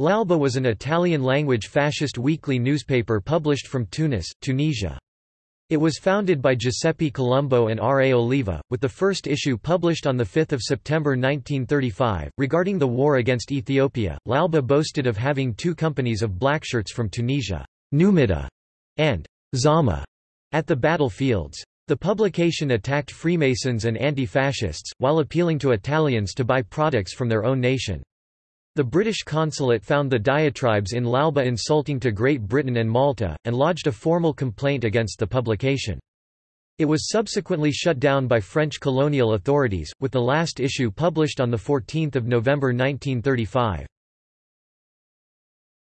L'Alba was an Italian-language fascist weekly newspaper published from Tunis, Tunisia. It was founded by Giuseppe Colombo and R. A. Oliva, with the first issue published on 5 September 1935. Regarding the war against Ethiopia, L'Alba boasted of having two companies of blackshirts from Tunisia, Numida and Zama, at the battlefields. The publication attacked Freemasons and anti-fascists, while appealing to Italians to buy products from their own nation. The British consulate found the diatribes in L'Alba insulting to Great Britain and Malta, and lodged a formal complaint against the publication. It was subsequently shut down by French colonial authorities, with the last issue published on 14 November 1935.